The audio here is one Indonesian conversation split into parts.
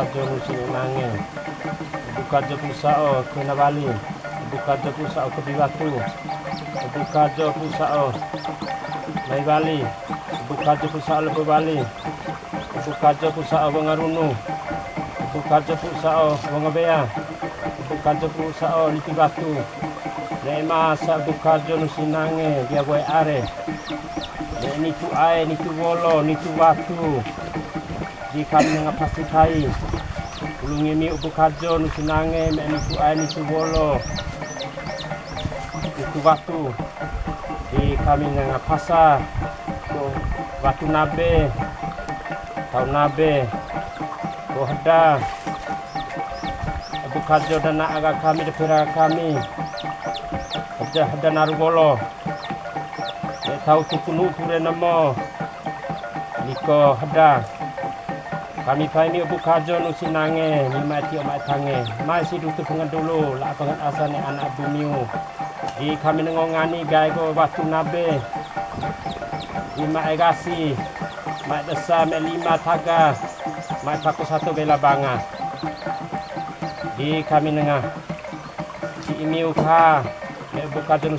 je musim nange. Buka je pusao ke Nabali. Buka je pusao ke Bibatu. Buka je pusao Mai Bali. Buka je pusao Lebu Bali. Buka je pusao Bangarunu. Buka je pusao Bangabea. Buka je pusao Lipi Batu. Lema sa buka je musim nange dia gue are. Ni tu ai, ni tu wolo, ni tu watu di kami nga pasikai ulungi mi ubu kajo nu sinange me ni tu ai ni tu bolo itu watu. Di kami nga pasa ko watu nabe tau nabe ko hada ubu kajo dan na aga kami de pira kami naru bolo e tau tukunu ture namo Niko hada kami pai mi bu kajo nu sinange ni mati o tange mai si dutu pengen dulu la pengen asane anak bumiu. Di kami nengongani gai go batu nabe. Di mai gasi mai desa me lima taga mai paku satu bela banga. Di kami nengah si imiu ka me bu kajo nu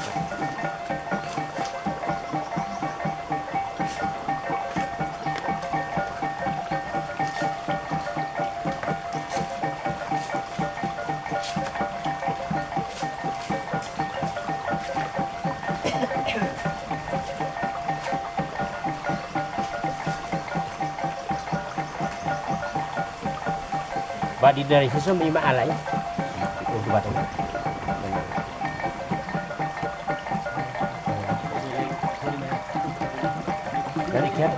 Badi dari sesu lima alai. Untuk batu. Dari kiat.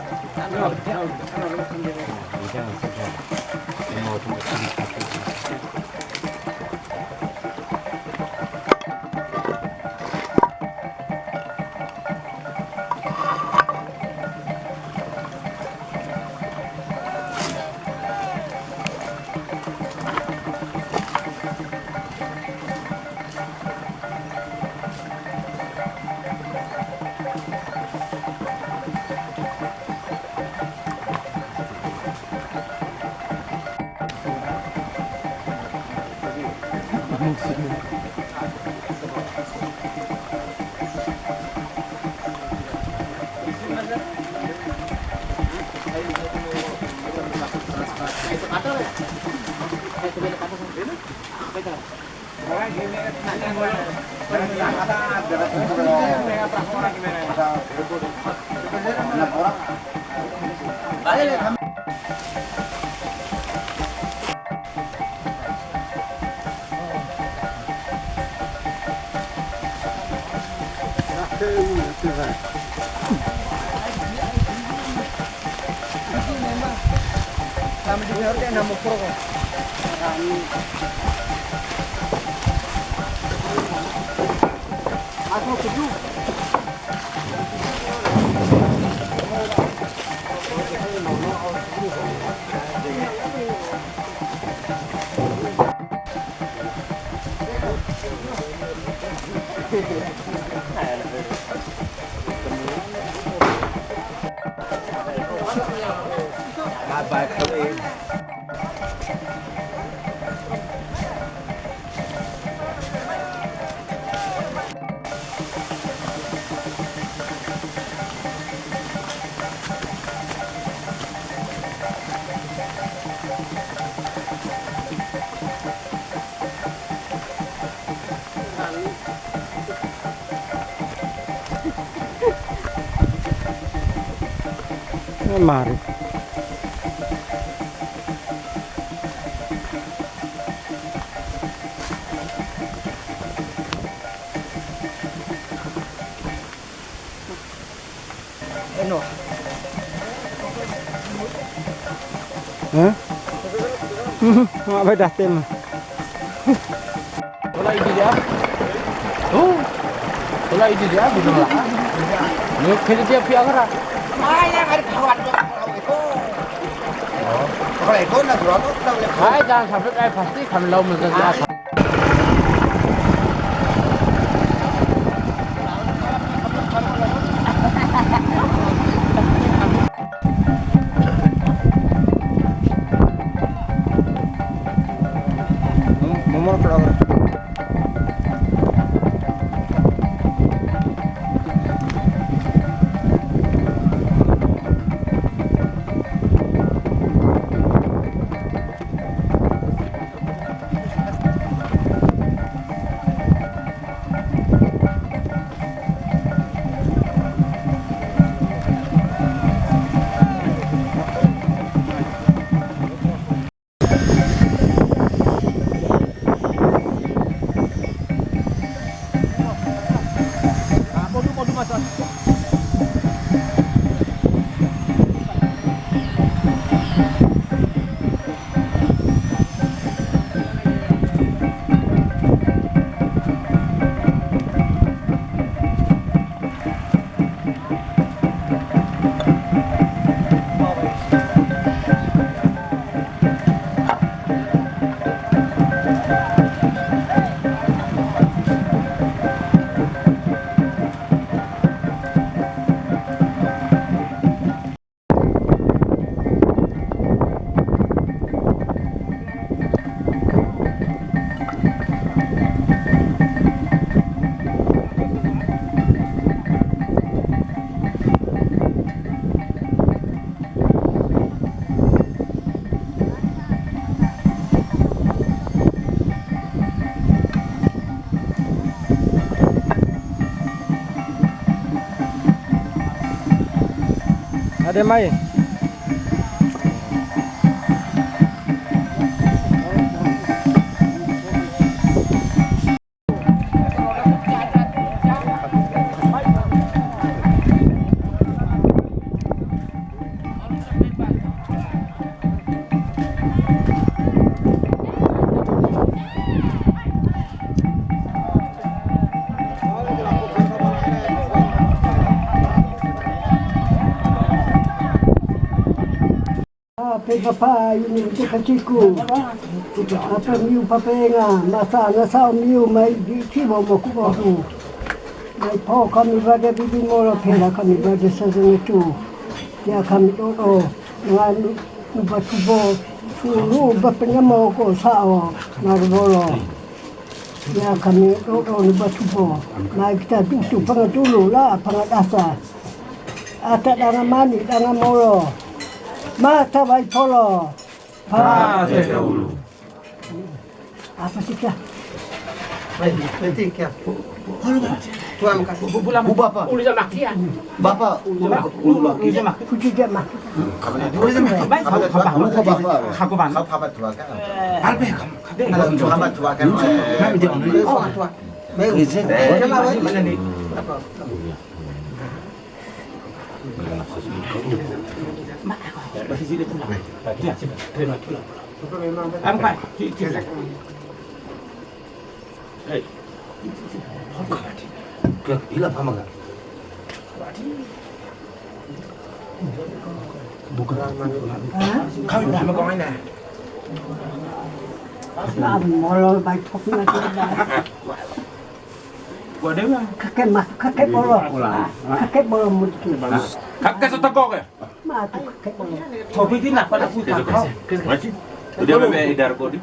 Jangan saja. Mau Kami di sini Bye bye, play. Mari. Mga datil. Wala ito dia. Oh. Wala ito dia, gusto na ka. Yung kaya dia piya ka Ay, na kaya karuan mo. Kalau itu nak berapa? Hai, jangan sampai kayak pasti kamu lau menjadi apa? Cadê mais? pegapai ni tikachiku apa miu papenga masa nasa miu mai di tibo mokuboku mai po kami bade bibi moro pera kami bade sazene tu ya kami dodo ngani nubatubo tulu bapenya moko sao narbolo ya kami dodo nubatubo mai kita tutu pangatulu la pangatasa Ata dangamani, dangamoro. Mata vai polo. Pate pe ulu. Apa sih kah? Penting kah? Ulu Tuan kah? Bulan bapa. Ulu jamak kian. Bapa ulu jamak. Ulu jamak. Kucu jamak. Ulu jamak. Baik. Kau kau bangun. Kau bangun. Kau bangun. Kau bangun tua kan? Albe. Kau bangun tua kan? Kami dia orang tua. Orang tua. Baik. Jamak. Mana ni? Apa? Am kai. Ti ti. 그 일라 파마가. Không, mà con ấy nè. làm mò lôi bài thuốc là cái bài Gua dia mah. kakek mas kakek bolo kakek bolo mungkin Kakak setengok ya. mah tuh kakek bolo Coba itu nak pada pun tak kau. Macam, dia memang edar kau ni,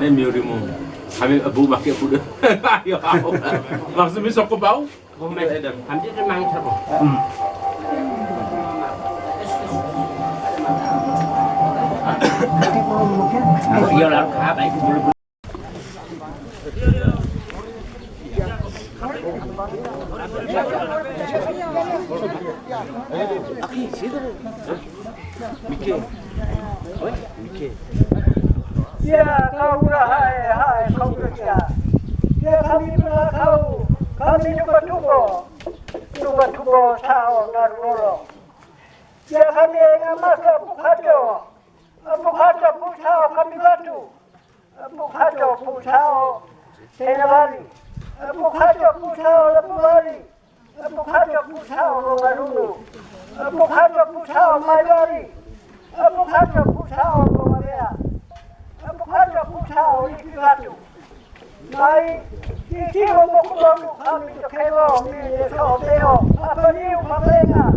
ni miurimu. Kami abu pakai pun dah. Ayo, maksudnya sok bau. Kami edar. Kami tu mang terus. Yo làm khá bảy cũng được. Hãy subscribe cho kênh Ghiền Mì Gõ Để không bỏ lỡ những video hấp dẫn Iya lah, apa itu belum Ya kau hai hai kau kami pernah kau kami juga tubo juga tubo tahu dan rolo. Ya kami yang masa bukajo bukajo butao kami batu. Bukajo butao tenabali bukajo butao lebali Apukaja pusao maruno. Apukaja pusao mayori. Apukaja pusao gomarea. Apukaja pusao ikivatu. Mai ikiwa mokuloku kami tokewo mi yeso teo. Apaniu mapena.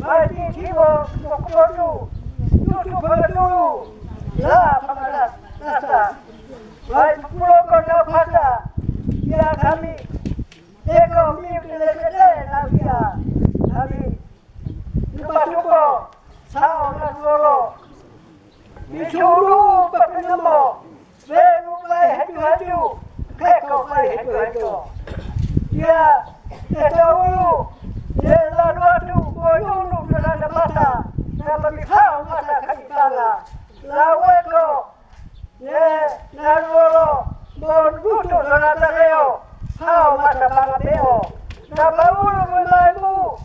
Mai ikiwa mokuloku. Tutu panaturu. La pamalas. Pata. Neko mimi lekelee na pia nami nyumba sao na tuolo michuru papinamo svenu lai hatu hatu keko lai hatu hatu ya etaulu ya la watu boyunu kana mata na mabikao mata kabitana la weko ye na tuolo Bon gusto, Donatello. sawa matapapeo na baulu mulagu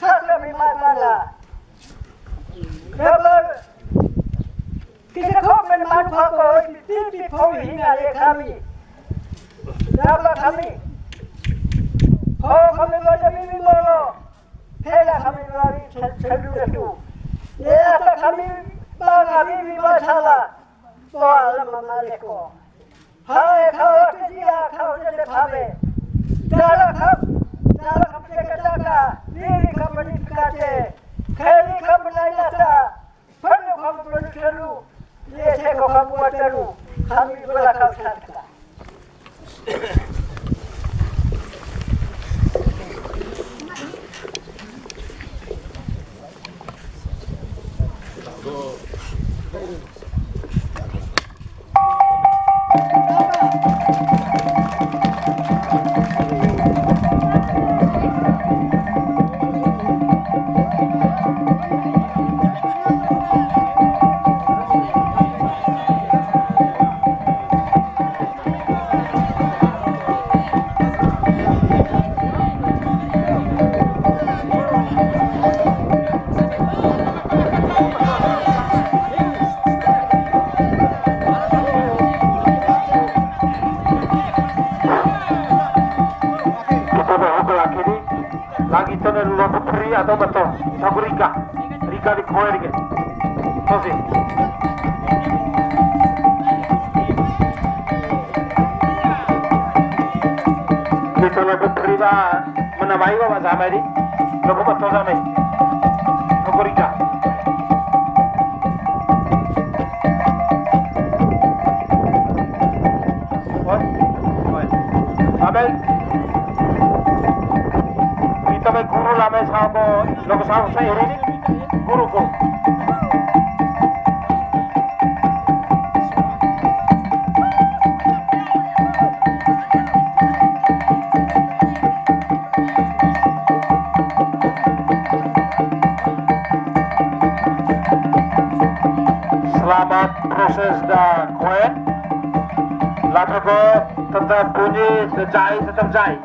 sasa mimatala nabar kita komen matpako titi pau hinga le kami naba kami pau kami baca bibi moro pela kami lari chadu chadu ya kami bang kami bibi masalah soal mama lekor खावे खावे कजिया खावे जले खावे डाला खप डाला खप के कटा का नीली खपड़ी काटे खेली खप नहीं आता फन खप बन करू ये छे को खप मटरू हम भी बड़ा खप खाता Go. Thank you. chạy cho trong chạy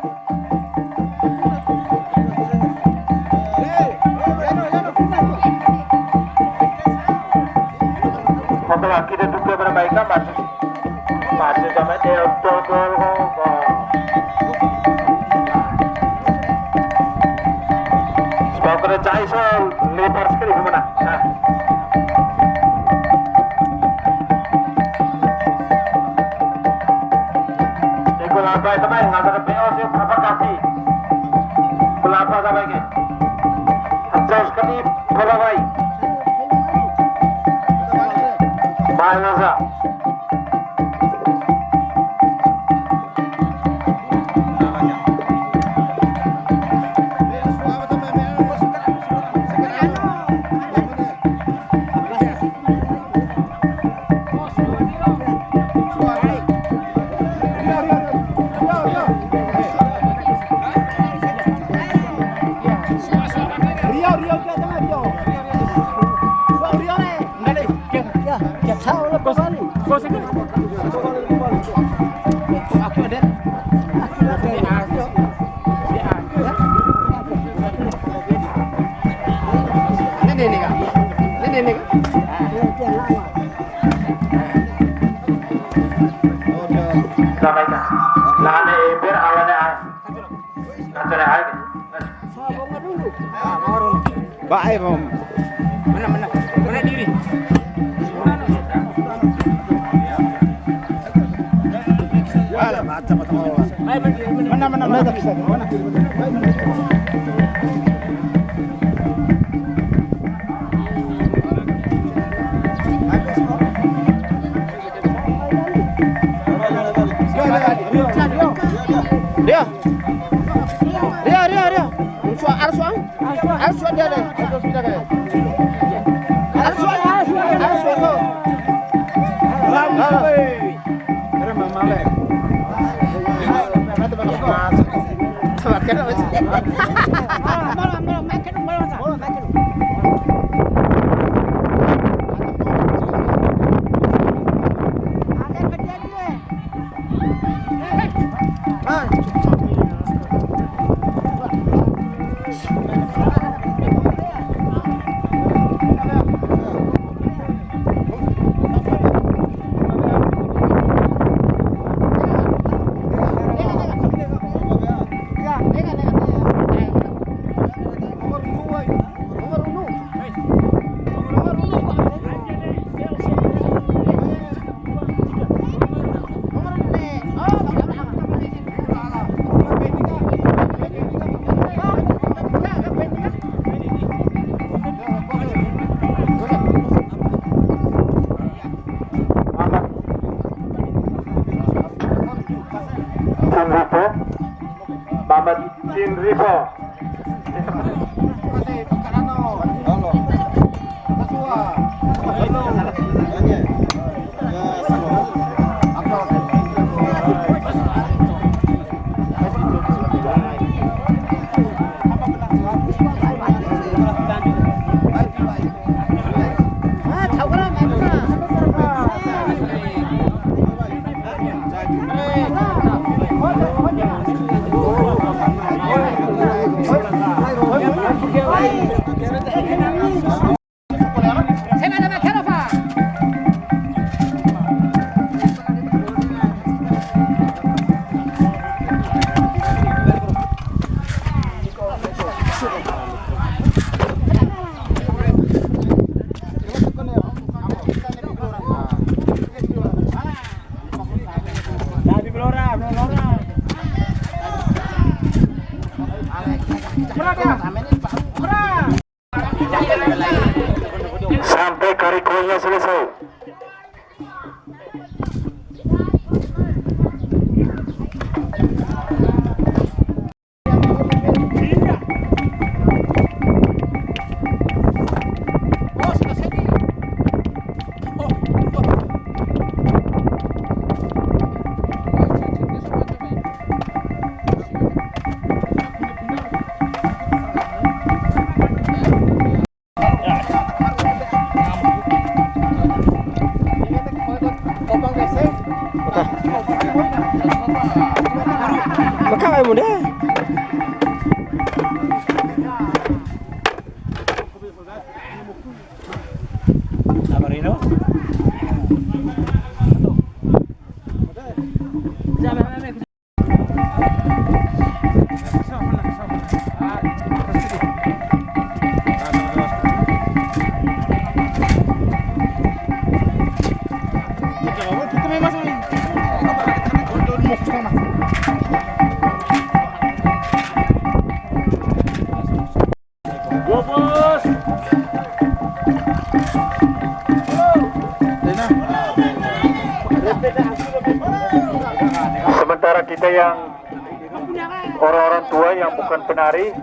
menari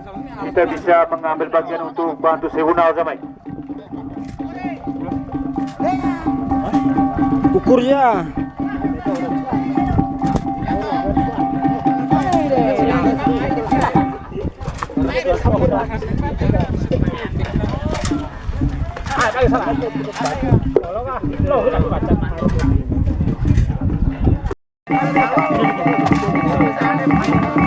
kita bisa mengambil bagian untuk bantu Sehuna Zamai ukurnya Thank you.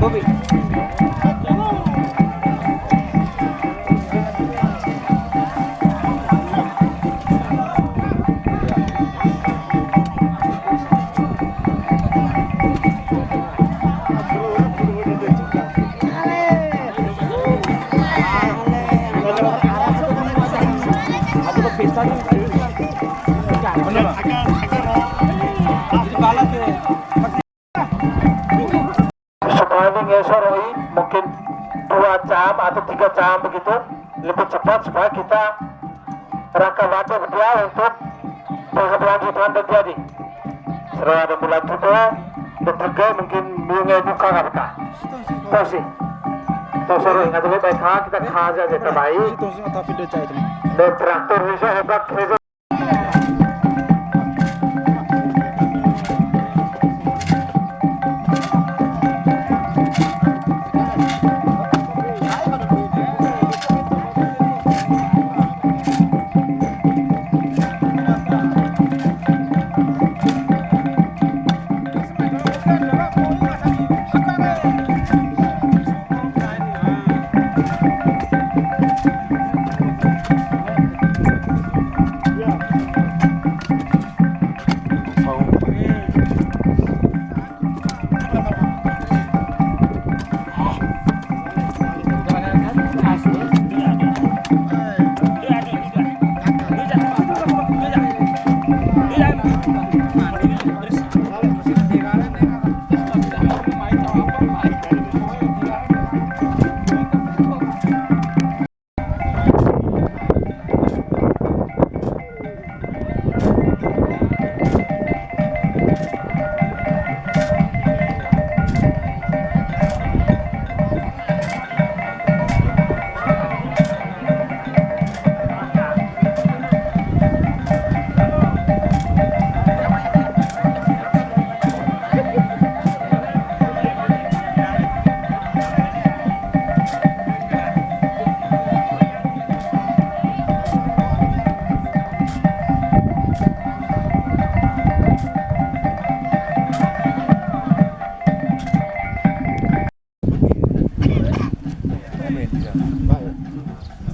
Bobby. Kita rangka waktu dia untuk berkelanjutan terjadi. Setelah ada bulan juga, bertiga mungkin mulai buka? Tahu sih. Tahu sore nggak boleh baik kita kaza aja terbaik. Dan traktor bisa hebat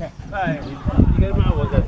的。哎，你你该骂我的。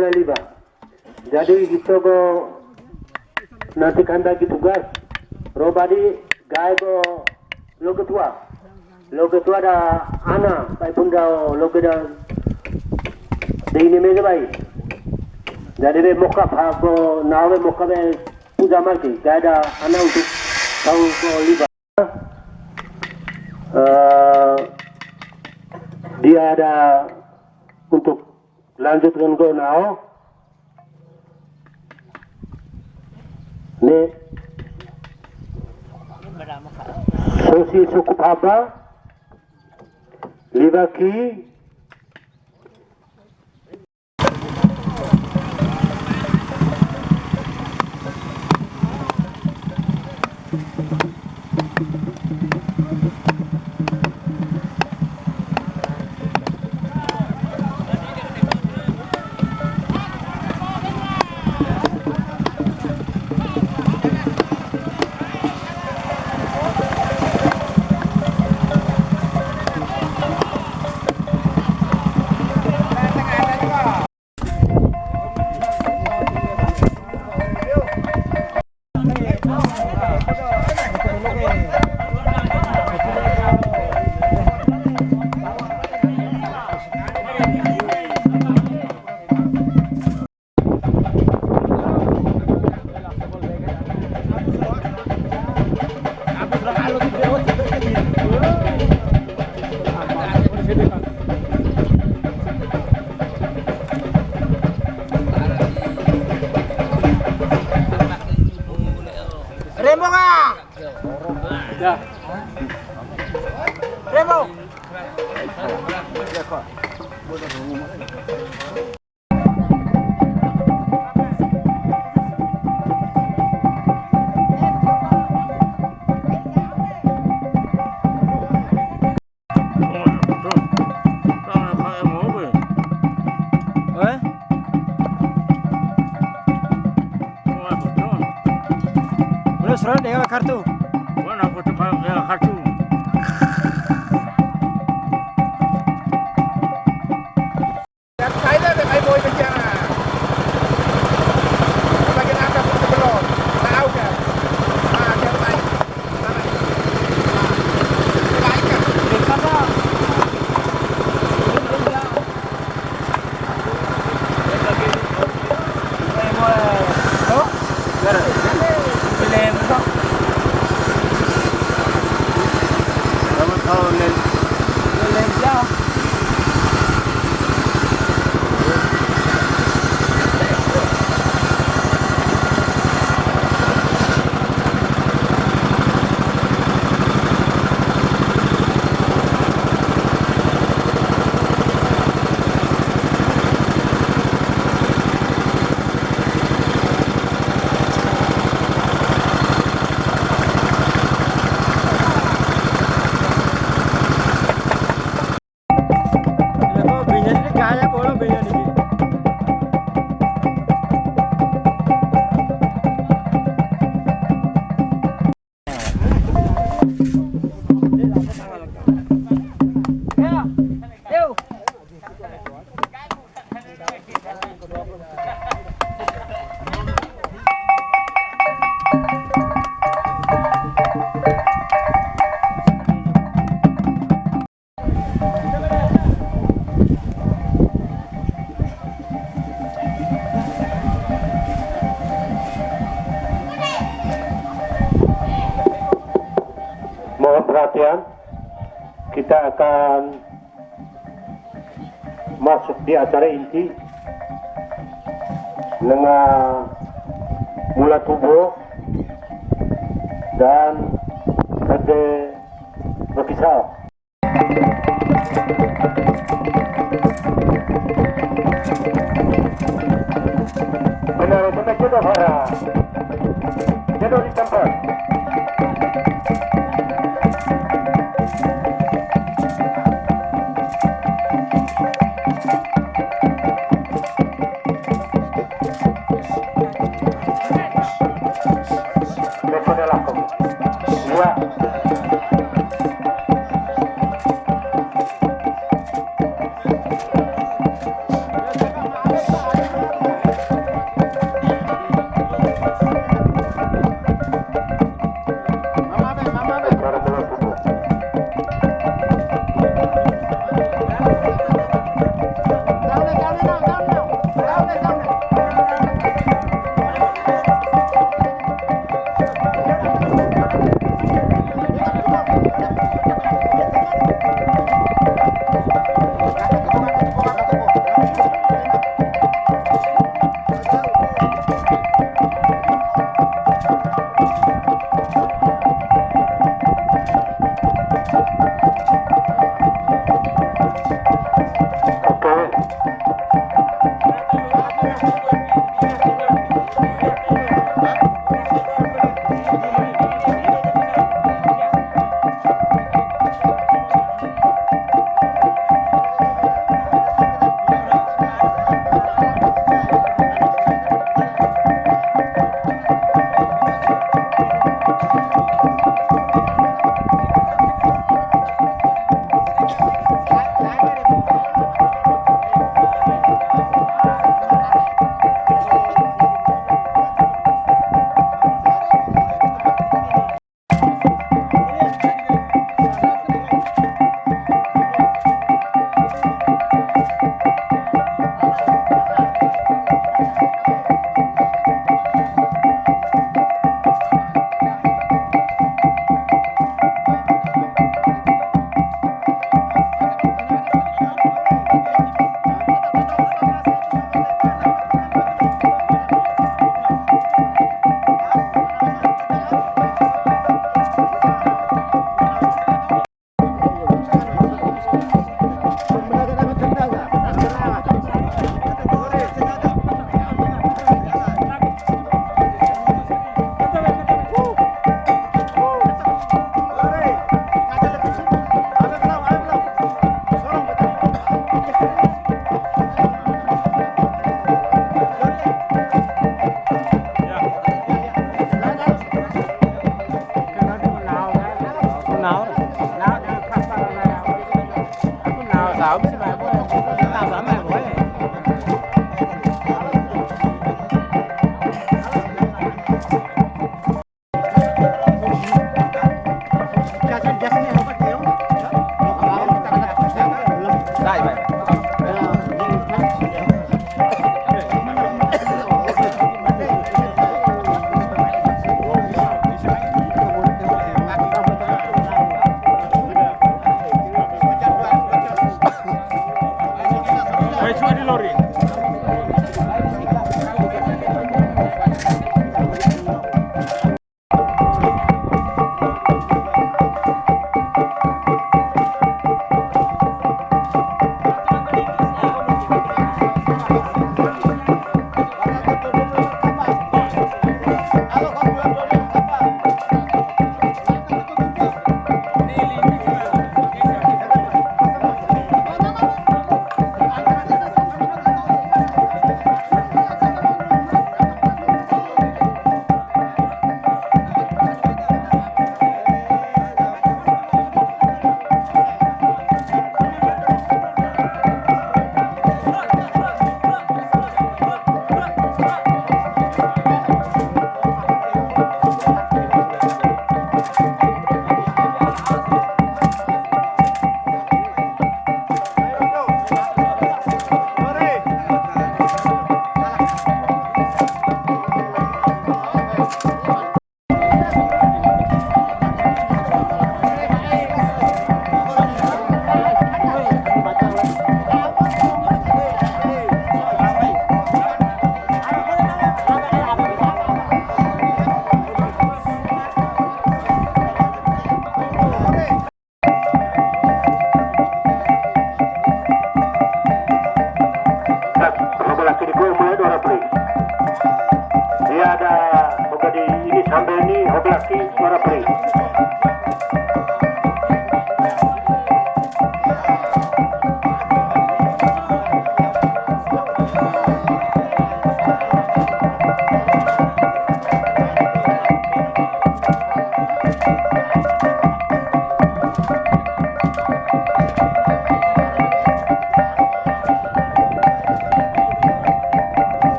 Mulai liba jadi kita go nanti kanda ki tugas. Robadi gay go lo ketua lo ketua da ana pai punda lo da de ini mege bai jadi be moka phago nawe moka be puja marke gay da ana untuk tahu ko liba Eh, dia ada nan je pren kon na an. Ne, sou si sou koup haba, li va ki, Deh kartu.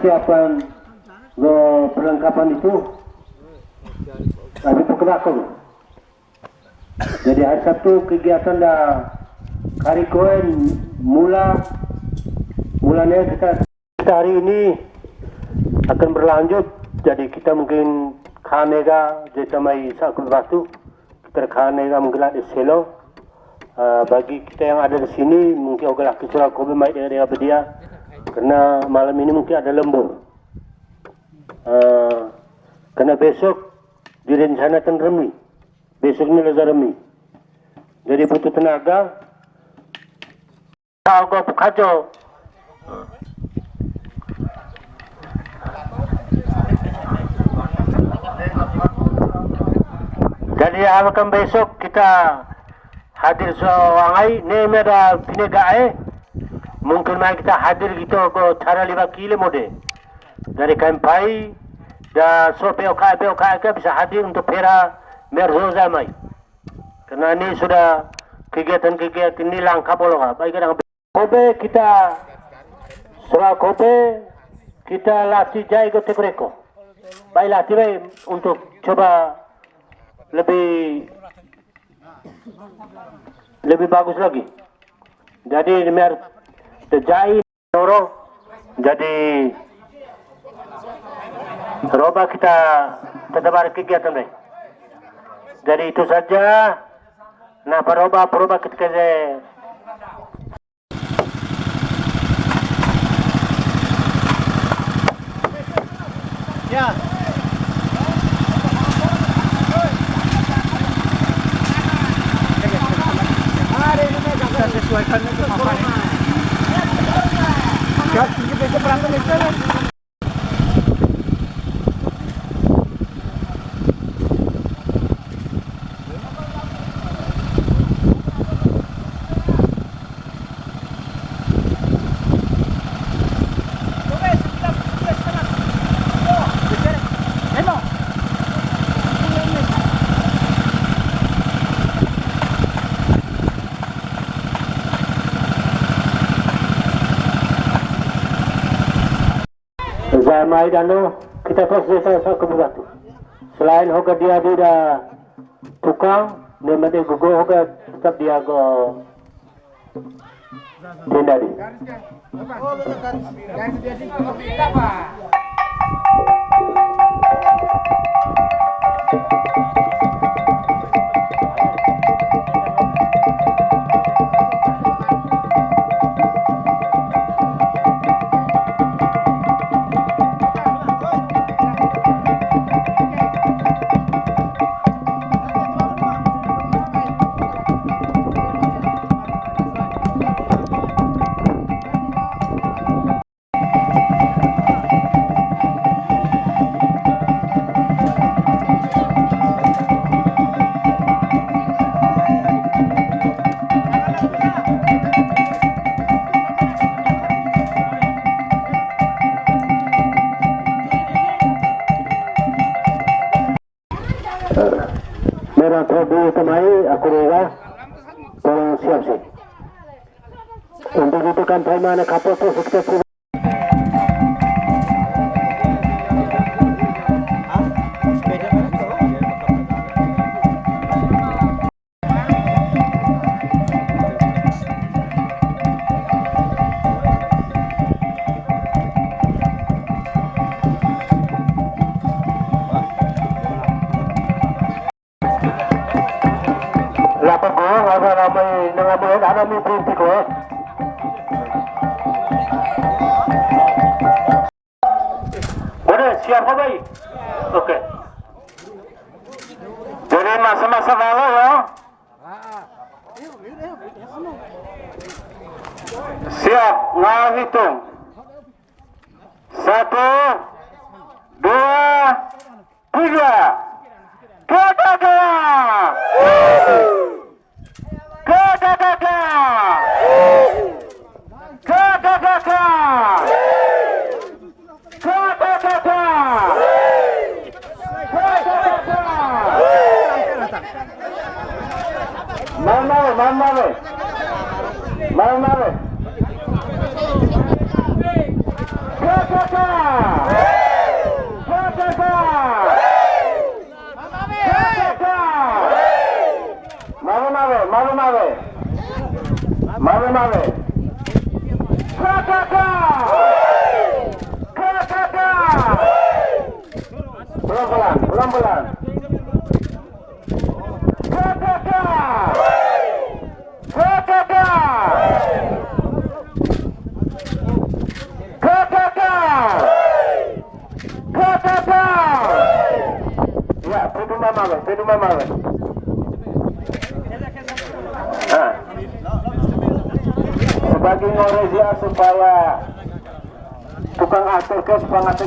Siapkan ke perlengkapan itu tapi perkenalkan jadi hari Sabtu kegiatan dah hari koin mula mulanya kita, kita hari ini akan berlanjut. Jadi kita mungkin kanega jeta mai sakul batu kita kanega menggelar di selo. Uh, bagi kita yang ada di sini mungkin ogalah kecurah kobe mai dengan dengan karena malam ini mungkin ada lembur. Uh, karena besok direncanakan remi. Besok ini lezat remi. Jadi butuh tenaga tahu kau kacau. Jadi akan besok kita hadir seorang ni ada pinagai mungkin mai kita hadir gitu ko cara lima kilo mode dari kampai da oka be oka ka bisa hadir untuk pera merzo zamai karena ini sudah kegiatan-kegiatan ini langkah bolong baik kadang kobe kita soal kobe kita latih jai go tekreko baik latih baik untuk coba lebih lebih bagus lagi. Jadi mer terjai noro jadi roba kita tetap ada kegiatan baik. Jadi itu saja. Nah, peroba peroba ketika saya Ya. Kita sesuaikan itu apa क्या ठीक है देखो प्रांत लेकर Zamai dano kita saya ke batu. Selain hoga dia dia tukang, ne mate gugo hoga tetap dia go Prabu Temai, aku rela tolong siap sih. Untuk itu kan mana kapal tu kita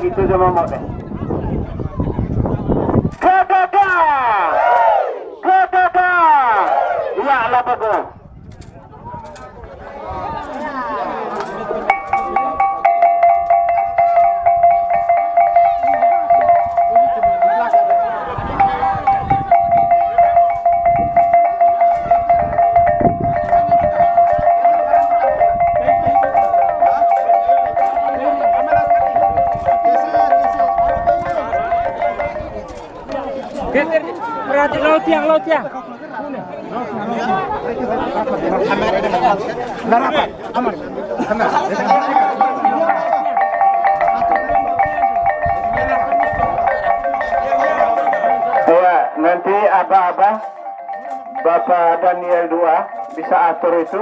विद्युजमा महोदय Berarti laut yang laut yang. Ya, nanti abah-abah Bapak Daniel 2 bisa atur itu.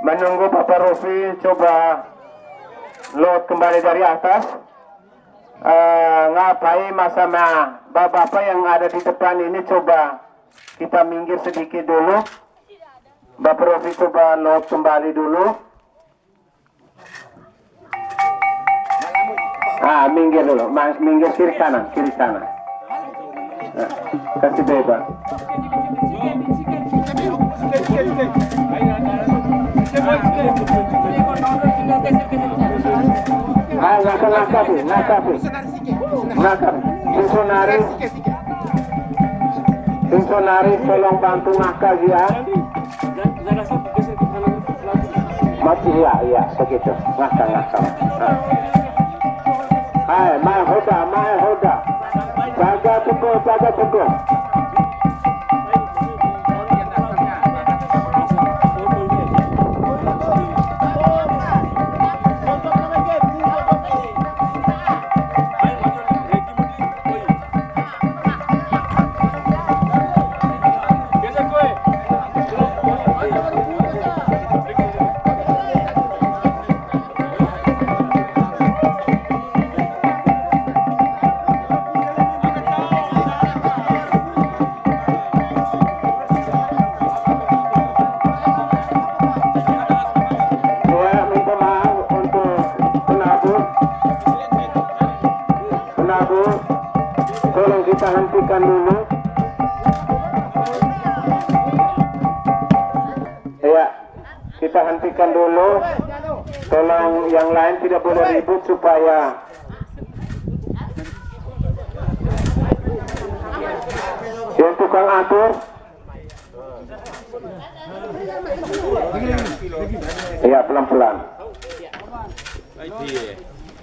Menunggu Bapak Rufi coba load kembali dari atas Eh, ngapain nah bapak-bapak yang ada di depan ini coba kita minggir sedikit dulu. Bapak Rofi coba load kembali dulu. Ah minggir dulu. Minggir kiri kanan kiri Nah, kasih bebas ah Sinsonari tolong bantu ngakak ya masih ya iya begitu ngakak ah. Hai, Mai Hoda, Mai Hoda. Jaga teguh, jaga teguh. Dulu. Ya, kita hentikan dulu. Tolong yang lain tidak boleh ribut supaya yang tukang atur Iya pelan-pelan.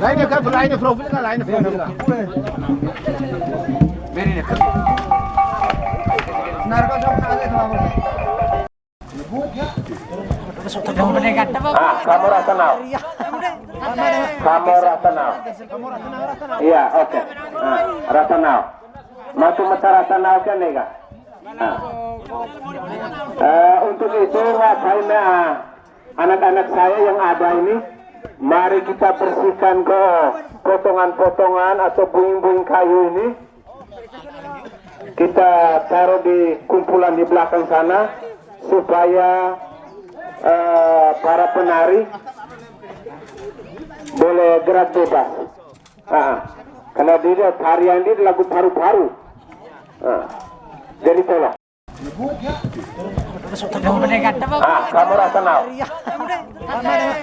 Lainnya kan, lainnya profil kan, lainnya profil kan. Ah, kamu rasa now. Kamu rasa now. Iya, oke. Ah, rasa now. Matu mata rasa now kan kak? Ah. Eh, untuk itu ah, anak-anak saya yang ada ini mari kita bersihkan ke potongan-potongan atau buing-buing kayu ini kita taruh di kumpulan di belakang sana supaya eh, para penari boleh gerak bebas. Ah, Karena dia tarian dia lagu paru-paru. Ah, jadi tolong. Ah, kamu rasa now.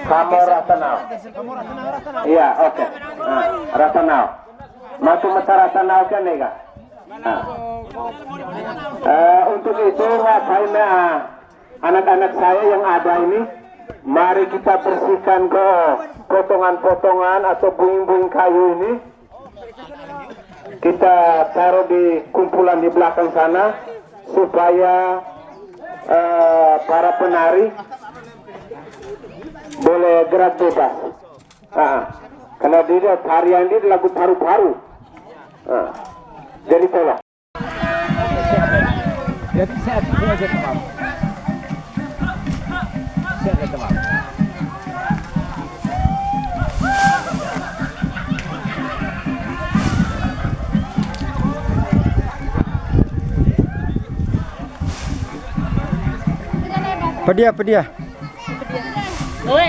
Kamu rasa now. Iya, oke. Ah, rasa now. Masuk mata rasa now kan nega? Ah. Eh, untuk itu ngapain ah, anak-anak saya yang ada ini mari kita bersihkan ke potongan-potongan atau buing-buing kayu ini kita taruh di kumpulan di belakang sana supaya eh, para penari boleh gerak bebas. Ah, karena dia tarian dia lagu paru-paru. Ah, jadi tolong. Jadi saya saya aja tamam. Saya aja. Pedia, pedia. Oi.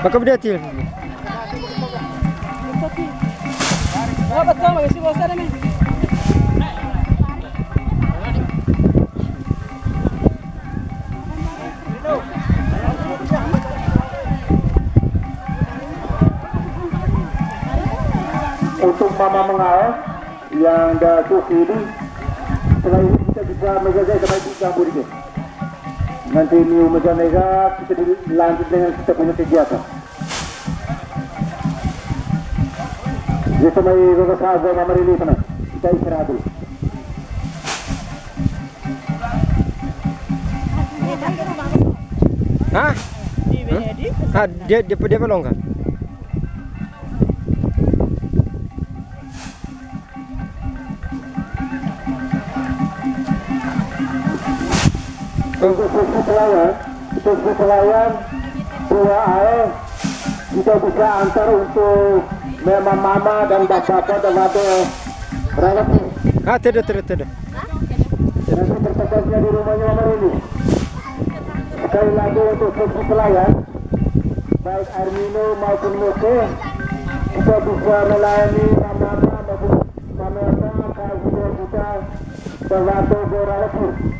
Maka pedia til. Oh, betul, masih bosan nih. untuk mama mengalah yang dah suki ini setelah ini kita bisa menjaga sampai campur ini nanti Miu Mega Mega kita lanjut dengan kita punya kegiatan. Jadi Sago Mama Rili sana kita istirahat dulu. Hah? Ah, dia dia pedia untuk sesi pelayan sesi pelayan dua air kita bisa antar untuk memang mama dan bapak-bapak dan ada berangkat Ah, tidak, tidak, tidak. nanti bertepatnya di rumahnya mama ini sekali lagi untuk sesi pelayan baik air minum maupun moke kita bisa melayani mama-mama maupun mama-mama kalau kita terbantu beralih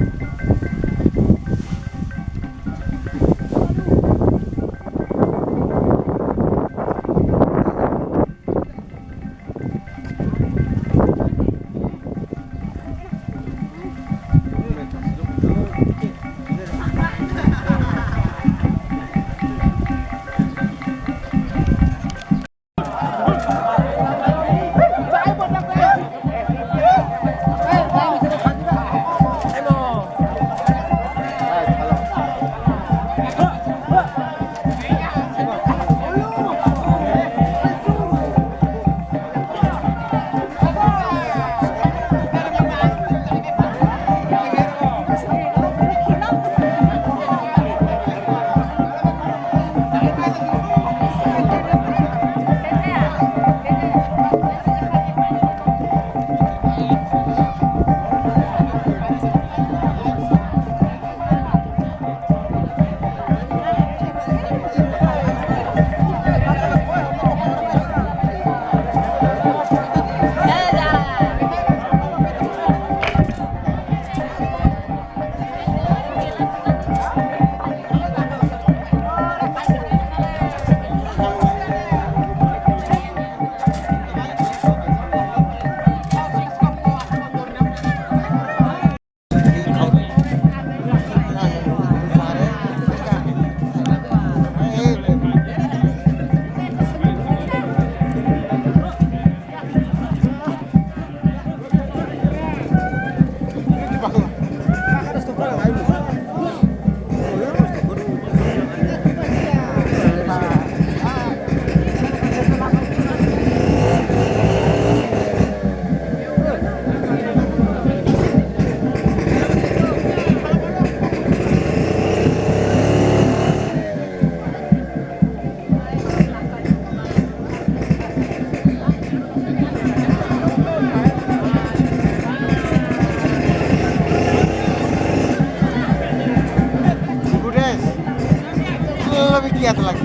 lebih giat lagi.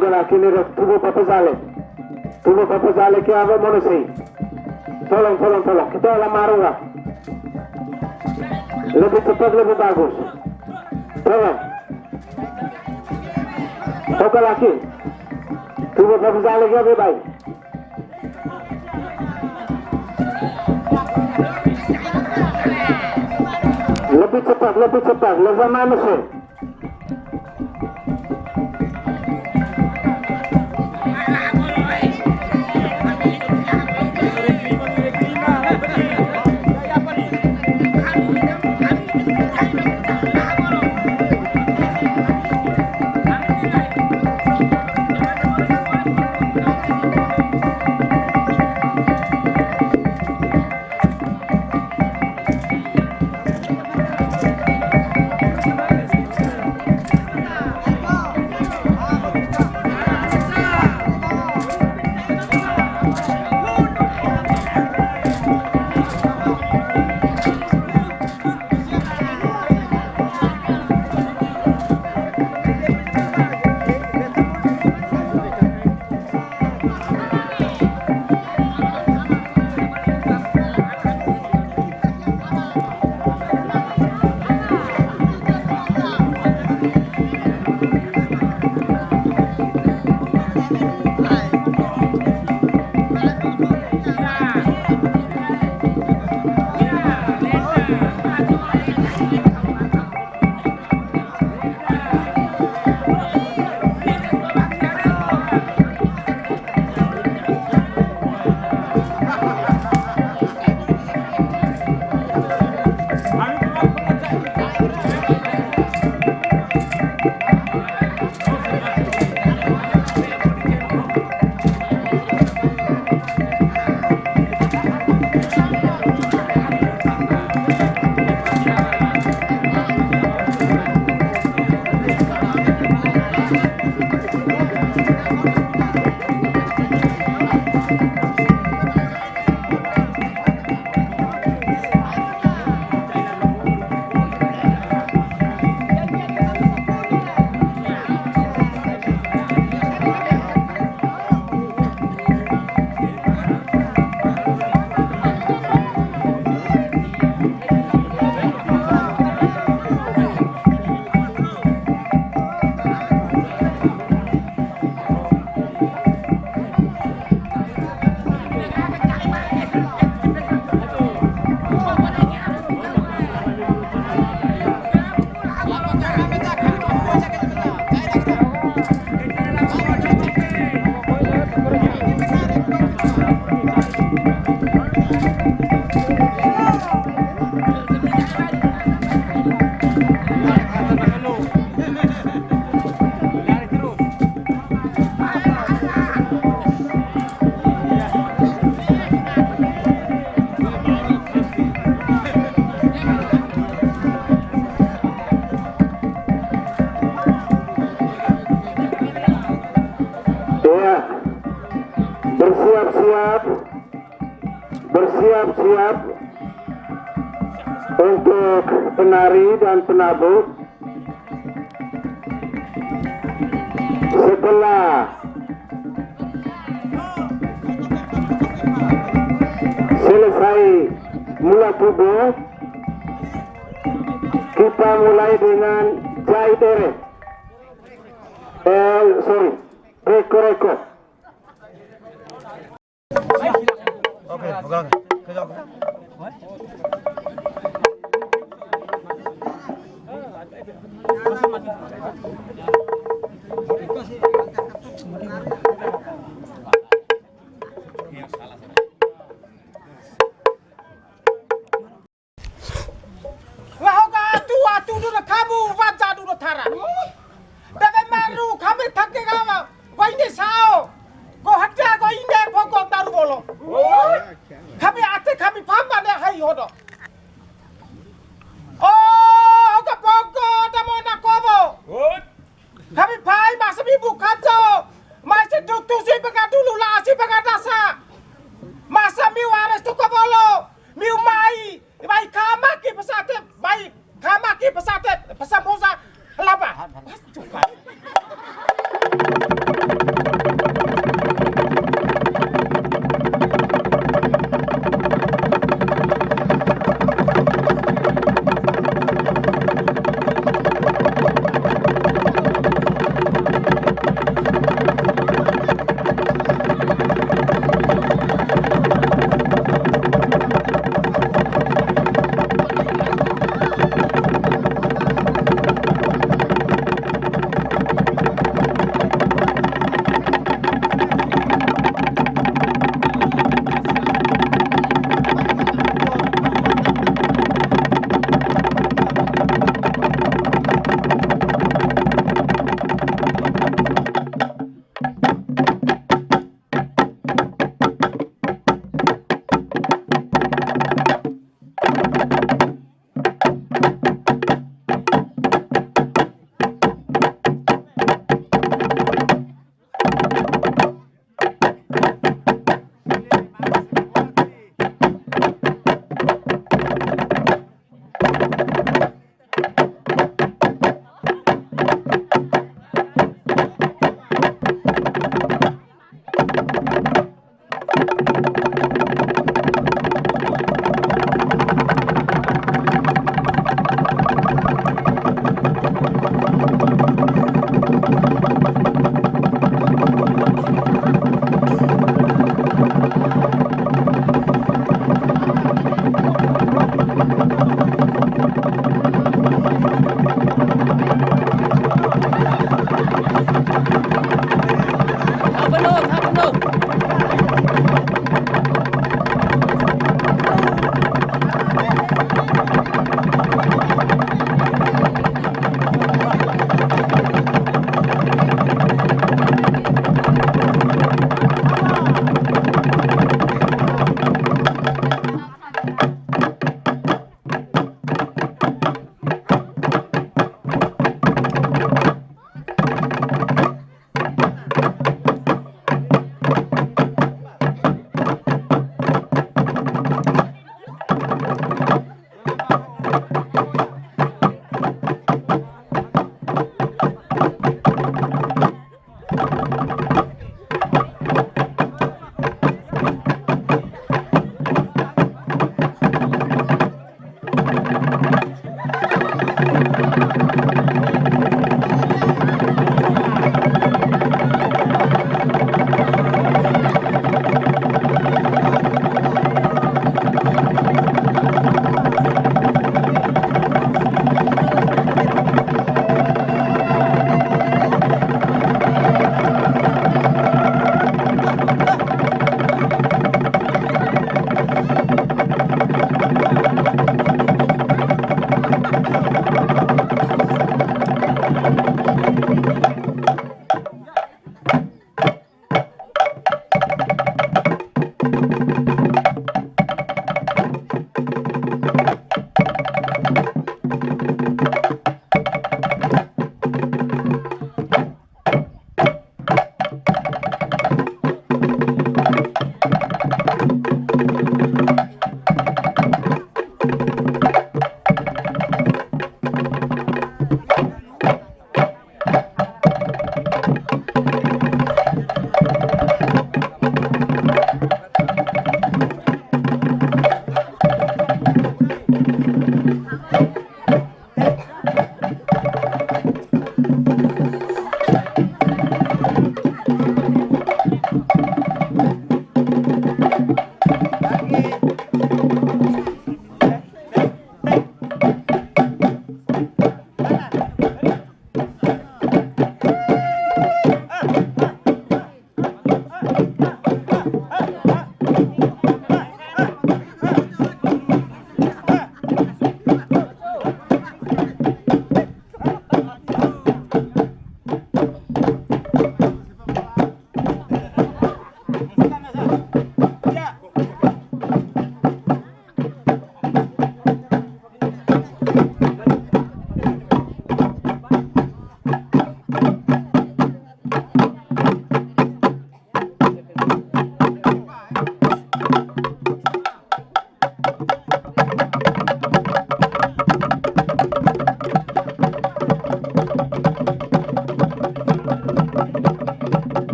gën a kii nii rek tubu Papa Sale tubu Papa Sale kii ave mono sey tolong tolong tolong kita olah marunga lebih cepat lebih bagus tolong Toka laki tubu Papa Sale kii ave baik lebih अपना दोस्त